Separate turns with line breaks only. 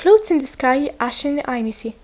Clouds in the sky, ashen and icy.